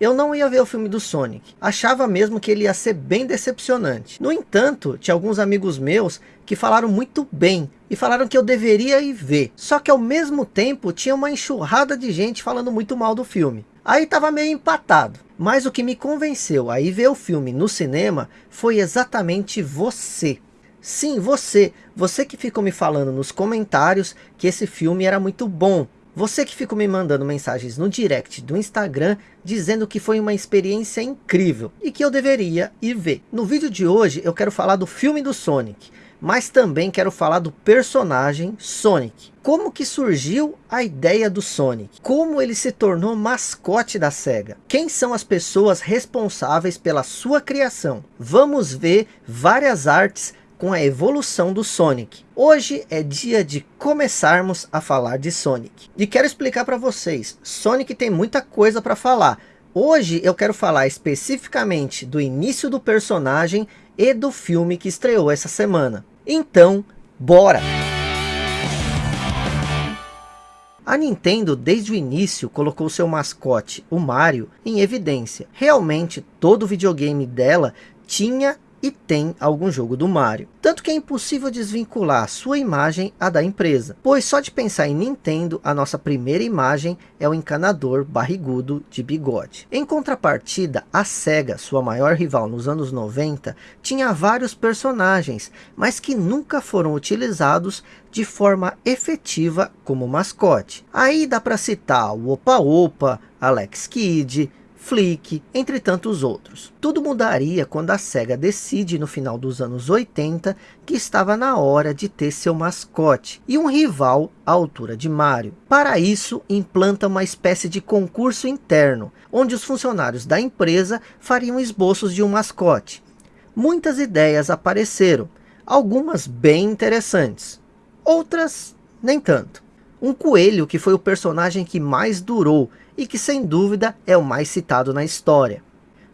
eu não ia ver o filme do Sonic. Achava mesmo que ele ia ser bem decepcionante. No entanto, tinha alguns amigos meus que falaram muito bem e falaram que eu deveria ir ver. Só que ao mesmo tempo tinha uma enxurrada de gente falando muito mal do filme. Aí tava meio empatado. Mas o que me convenceu a ir ver o filme no cinema foi exatamente você. Sim, você. Você que ficou me falando nos comentários que esse filme era muito bom. Você que ficou me mandando mensagens no direct do Instagram dizendo que foi uma experiência incrível e que eu deveria ir ver. No vídeo de hoje eu quero falar do filme do Sonic, mas também quero falar do personagem Sonic. Como que surgiu a ideia do Sonic? Como ele se tornou mascote da SEGA? Quem são as pessoas responsáveis pela sua criação? Vamos ver várias artes com a evolução do Sonic. Hoje é dia de começarmos a falar de Sonic. E quero explicar para vocês, Sonic tem muita coisa para falar. Hoje eu quero falar especificamente do início do personagem e do filme que estreou essa semana. Então, bora! A Nintendo desde o início colocou seu mascote, o Mario, em evidência. Realmente todo videogame dela tinha e tem algum jogo do Mario. Tanto que é impossível desvincular sua imagem a da empresa, pois só de pensar em Nintendo, a nossa primeira imagem é o encanador barrigudo de bigode. Em contrapartida, a SEGA, sua maior rival nos anos 90, tinha vários personagens, mas que nunca foram utilizados de forma efetiva como mascote. Aí dá para citar o Opa Opa, Alex Kidd, Flick, entre tantos outros. Tudo mudaria quando a SEGA decide no final dos anos 80 que estava na hora de ter seu mascote e um rival à altura de Mario. Para isso, implanta uma espécie de concurso interno, onde os funcionários da empresa fariam esboços de um mascote. Muitas ideias apareceram, algumas bem interessantes, outras nem tanto. Um coelho que foi o personagem que mais durou e que sem dúvida é o mais citado na história.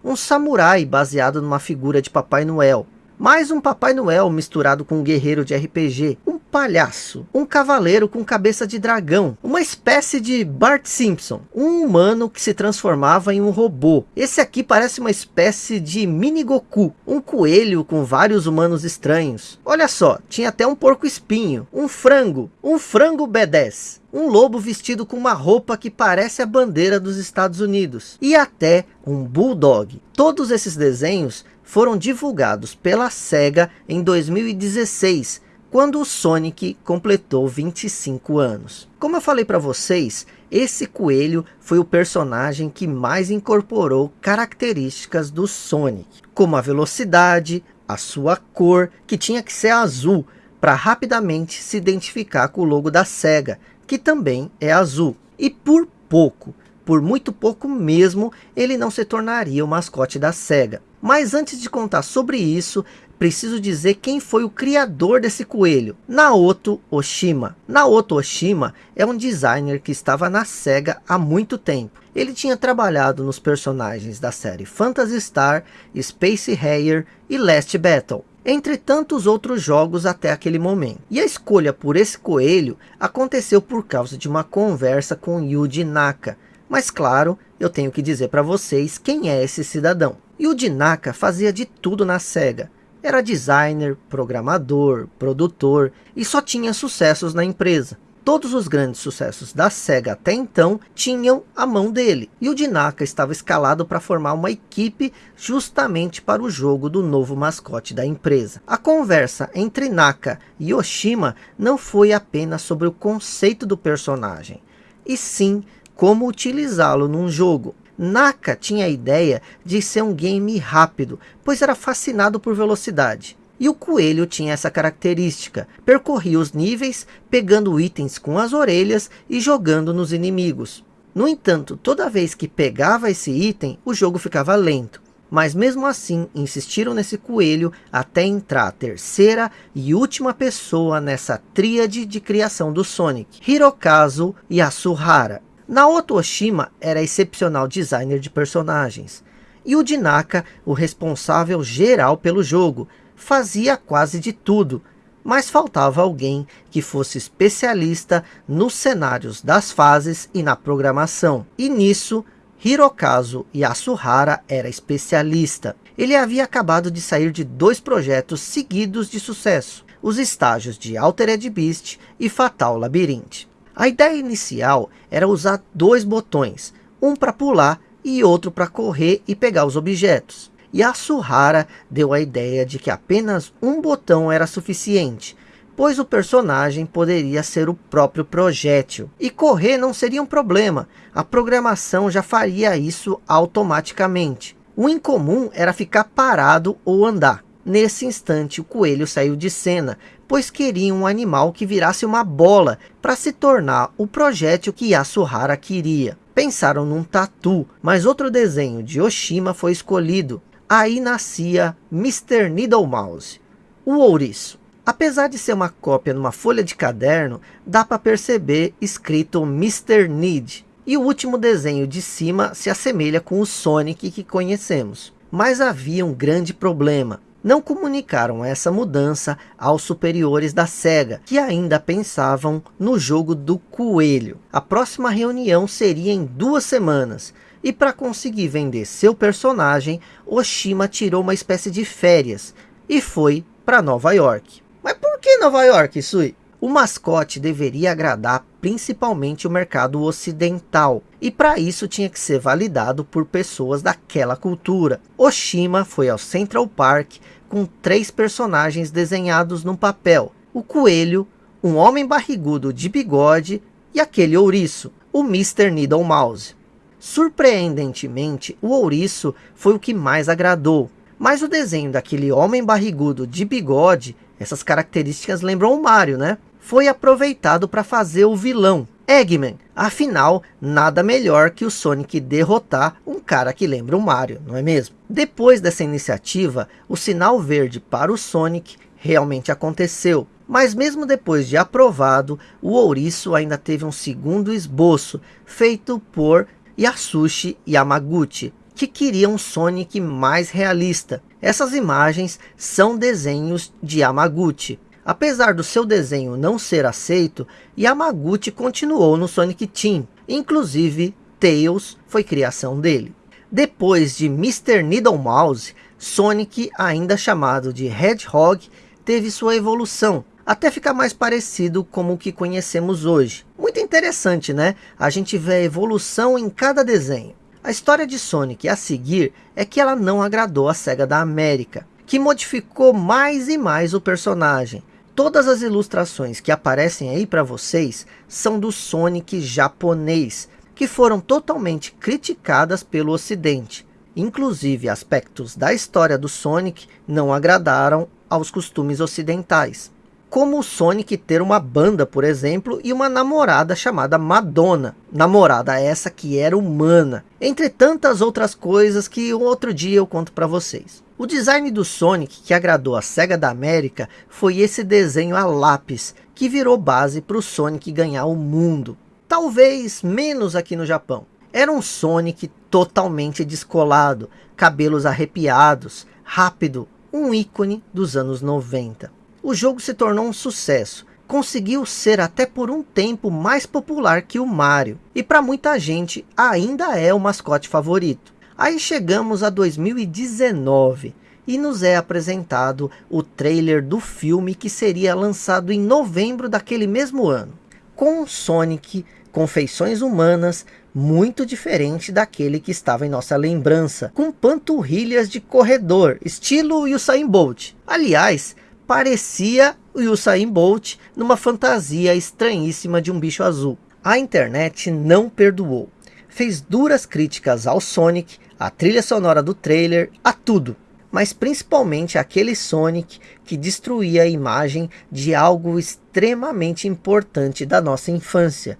Um samurai baseado numa figura de Papai Noel. Mais um Papai Noel misturado com um guerreiro de RPG. Um palhaço. Um cavaleiro com cabeça de dragão. Uma espécie de Bart Simpson. Um humano que se transformava em um robô. Esse aqui parece uma espécie de mini Goku. Um coelho com vários humanos estranhos. Olha só, tinha até um porco espinho. Um frango. Um frango B10 um lobo vestido com uma roupa que parece a bandeira dos Estados Unidos e até um bulldog. Todos esses desenhos foram divulgados pela SEGA em 2016, quando o Sonic completou 25 anos. Como eu falei para vocês, esse coelho foi o personagem que mais incorporou características do Sonic, como a velocidade, a sua cor, que tinha que ser azul, para rapidamente se identificar com o logo da SEGA, que também é azul. E por pouco, por muito pouco mesmo, ele não se tornaria o mascote da SEGA. Mas antes de contar sobre isso, preciso dizer quem foi o criador desse coelho. Naoto Oshima. Naoto Oshima é um designer que estava na SEGA há muito tempo. Ele tinha trabalhado nos personagens da série Phantasy Star, Space Harrier e Last Battle entre tantos outros jogos até aquele momento. E a escolha por esse coelho aconteceu por causa de uma conversa com Yuji Naka. Mas claro, eu tenho que dizer para vocês quem é esse cidadão. Yuji Naka fazia de tudo na SEGA. Era designer, programador, produtor e só tinha sucessos na empresa todos os grandes sucessos da SEGA até então tinham a mão dele. E o Dinaka estava escalado para formar uma equipe justamente para o jogo do novo mascote da empresa. A conversa entre Naka e Oshima não foi apenas sobre o conceito do personagem, e sim como utilizá-lo num jogo. Naka tinha a ideia de ser um game rápido, pois era fascinado por velocidade. E o coelho tinha essa característica, percorria os níveis, pegando itens com as orelhas e jogando nos inimigos. No entanto, toda vez que pegava esse item, o jogo ficava lento. Mas mesmo assim, insistiram nesse coelho até entrar a terceira e última pessoa nessa tríade de criação do Sonic, Hirokazu Yasuhara. Naoto Oshima era excepcional designer de personagens, e o Dinaka o responsável geral pelo jogo, fazia quase de tudo, mas faltava alguém que fosse especialista nos cenários das fases e na programação. E nisso, Hirokazu Yasuhara era especialista. Ele havia acabado de sair de dois projetos seguidos de sucesso, os estágios de Altered Beast e Fatal Labyrinth. A ideia inicial era usar dois botões, um para pular e outro para correr e pegar os objetos. Yasuhara deu a ideia de que apenas um botão era suficiente, pois o personagem poderia ser o próprio projétil. E correr não seria um problema, a programação já faria isso automaticamente. O incomum era ficar parado ou andar. Nesse instante o coelho saiu de cena, pois queria um animal que virasse uma bola para se tornar o projétil que Yasuhara queria. Pensaram num tatu, mas outro desenho de Oshima foi escolhido. Aí nascia Mr. Needle Mouse, o ouriço. Apesar de ser uma cópia numa folha de caderno, dá para perceber escrito Mr. Need. E o último desenho de cima se assemelha com o Sonic que conhecemos. Mas havia um grande problema. Não comunicaram essa mudança aos superiores da SEGA, que ainda pensavam no jogo do coelho. A próxima reunião seria em duas semanas. E para conseguir vender seu personagem, Oshima tirou uma espécie de férias e foi para Nova York. Mas por que Nova York, Sui? O mascote deveria agradar principalmente o mercado ocidental. E para isso tinha que ser validado por pessoas daquela cultura. Oshima foi ao Central Park com três personagens desenhados no papel. O coelho, um homem barrigudo de bigode e aquele ouriço, o Mr. Needle Mouse. Surpreendentemente, o ouriço foi o que mais agradou. Mas o desenho daquele homem barrigudo de bigode essas características lembram o Mario, né? Foi aproveitado para fazer o vilão, Eggman. Afinal, nada melhor que o Sonic derrotar um cara que lembra o Mario, não é mesmo? Depois dessa iniciativa, o sinal verde para o Sonic realmente aconteceu. Mas mesmo depois de aprovado, o ouriço ainda teve um segundo esboço, feito por Yasushi Yamaguchi, que queria um Sonic mais realista. Essas imagens são desenhos de Yamaguchi. Apesar do seu desenho não ser aceito, Yamaguchi continuou no Sonic Team. Inclusive, Tails foi criação dele. Depois de Mr. Needle Mouse, Sonic, ainda chamado de Hedgehog, teve sua evolução, até ficar mais parecido com o que conhecemos hoje. Muito interessante, né? A gente vê a evolução em cada desenho. A história de Sonic a seguir é que ela não agradou a SEGA da América, que modificou mais e mais o personagem. Todas as ilustrações que aparecem aí para vocês são do Sonic japonês, que foram totalmente criticadas pelo ocidente. Inclusive aspectos da história do Sonic não agradaram aos costumes ocidentais como o Sonic ter uma banda, por exemplo, e uma namorada chamada Madonna. Namorada essa que era humana. Entre tantas outras coisas que um outro dia eu conto para vocês. O design do Sonic que agradou a SEGA da América foi esse desenho a lápis, que virou base para o Sonic ganhar o mundo. Talvez menos aqui no Japão. Era um Sonic totalmente descolado, cabelos arrepiados, rápido, um ícone dos anos 90 o jogo se tornou um sucesso. Conseguiu ser até por um tempo mais popular que o Mario. E para muita gente ainda é o mascote favorito. Aí chegamos a 2019 e nos é apresentado o trailer do filme que seria lançado em novembro daquele mesmo ano. Com Sonic com feições humanas muito diferente daquele que estava em nossa lembrança, com panturrilhas de corredor, estilo Usain Bolt. Aliás, parecia o Usain Bolt numa fantasia estranhíssima de um bicho azul. A internet não perdoou. Fez duras críticas ao Sonic, à trilha sonora do trailer, a tudo. Mas principalmente aquele Sonic que destruía a imagem de algo extremamente importante da nossa infância.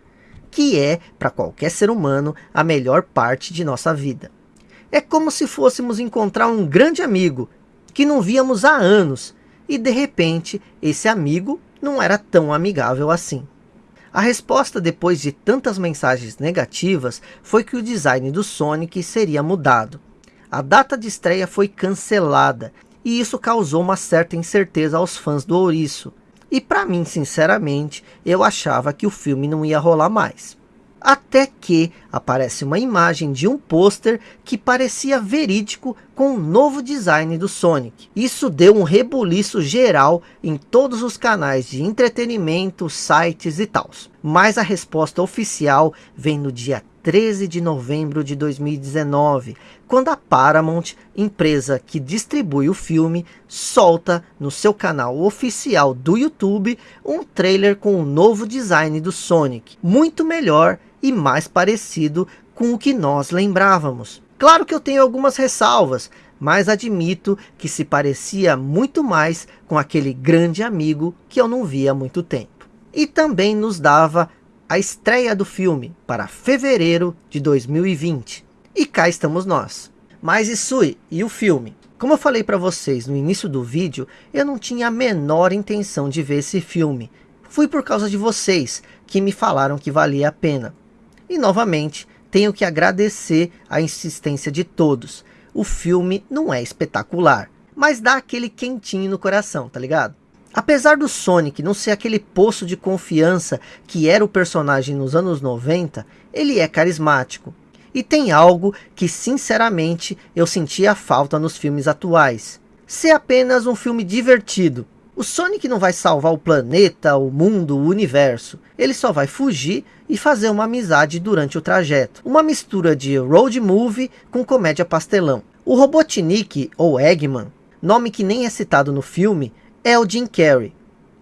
Que é, para qualquer ser humano, a melhor parte de nossa vida. É como se fôssemos encontrar um grande amigo, que não víamos há anos, e de repente esse amigo não era tão amigável assim. A resposta depois de tantas mensagens negativas foi que o design do Sonic seria mudado. A data de estreia foi cancelada e isso causou uma certa incerteza aos fãs do ouriço. E para mim, sinceramente, eu achava que o filme não ia rolar mais. Até que aparece uma imagem de um pôster que parecia verídico com o novo design do Sonic. Isso deu um rebuliço geral em todos os canais de entretenimento, sites e tal. Mas a resposta oficial vem no dia 13 de novembro de 2019, quando a Paramount, empresa que distribui o filme, solta no seu canal oficial do YouTube um trailer com o novo design do Sonic, muito melhor e mais parecido com o que nós lembrávamos. Claro que eu tenho algumas ressalvas, mas admito que se parecia muito mais com aquele grande amigo que eu não via há muito tempo. E também nos dava a estreia do filme para fevereiro de 2020. E cá estamos nós. Mas Isui, e o filme? Como eu falei para vocês no início do vídeo, eu não tinha a menor intenção de ver esse filme. Fui por causa de vocês, que me falaram que valia a pena. E novamente, tenho que agradecer a insistência de todos. O filme não é espetacular, mas dá aquele quentinho no coração, tá ligado? Apesar do Sonic não ser aquele poço de confiança que era o personagem nos anos 90, ele é carismático. E tem algo que sinceramente eu sentia falta nos filmes atuais. Ser apenas um filme divertido. O Sonic não vai salvar o planeta, o mundo, o universo. Ele só vai fugir e fazer uma amizade durante o trajeto. Uma mistura de road movie com comédia pastelão. O Robotnik, ou Eggman, nome que nem é citado no filme, é o Jim Carrey,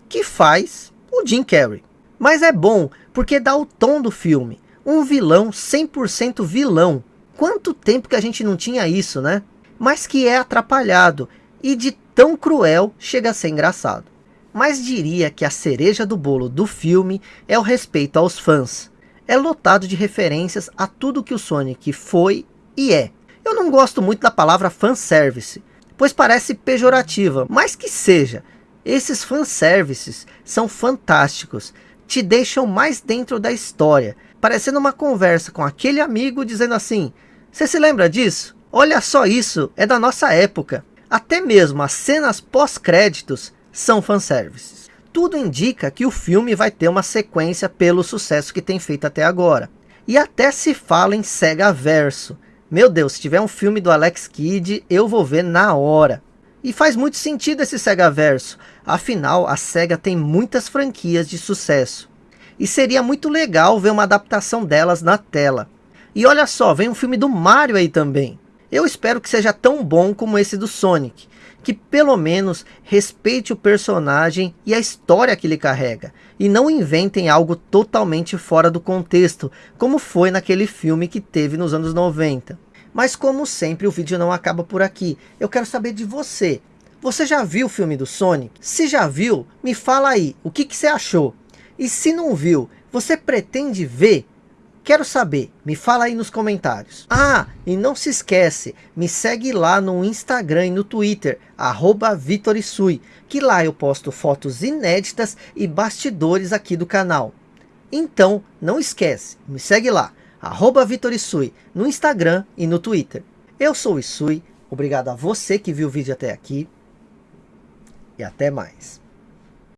que faz o Jim Carrey. Mas é bom porque dá o tom do filme. Um vilão 100% vilão. Quanto tempo que a gente não tinha isso, né? Mas que é atrapalhado e de tão cruel chega a ser engraçado. Mas diria que a cereja do bolo do filme é o respeito aos fãs. É lotado de referências a tudo que o Sonic foi e é. Eu não gosto muito da palavra fanservice, pois parece pejorativa, mas que seja. Esses fanservices são fantásticos, te deixam mais dentro da história, parecendo uma conversa com aquele amigo dizendo assim, você se lembra disso? Olha só isso, é da nossa época. Até mesmo as cenas pós-créditos são fanservices. Tudo indica que o filme vai ter uma sequência pelo sucesso que tem feito até agora. E até se fala em Sega Verso. Meu Deus, se tiver um filme do Alex Kidd, eu vou ver na hora. E faz muito sentido esse Sega Verso, afinal a SEGA tem muitas franquias de sucesso. E seria muito legal ver uma adaptação delas na tela. E olha só, vem um filme do Mario aí também. Eu espero que seja tão bom como esse do Sonic, que pelo menos respeite o personagem e a história que ele carrega, e não inventem algo totalmente fora do contexto, como foi naquele filme que teve nos anos 90. Mas como sempre, o vídeo não acaba por aqui. Eu quero saber de você. Você já viu o filme do Sonic? Se já viu, me fala aí, o que, que você achou? E se não viu, você pretende ver? Quero saber, me fala aí nos comentários. Ah, e não se esquece, me segue lá no Instagram e no Twitter, arroba Vitorisui, que lá eu posto fotos inéditas e bastidores aqui do canal. Então, não esquece, me segue lá arroba Vitor Isui, no Instagram e no Twitter. Eu sou o Isui, obrigado a você que viu o vídeo até aqui e até mais.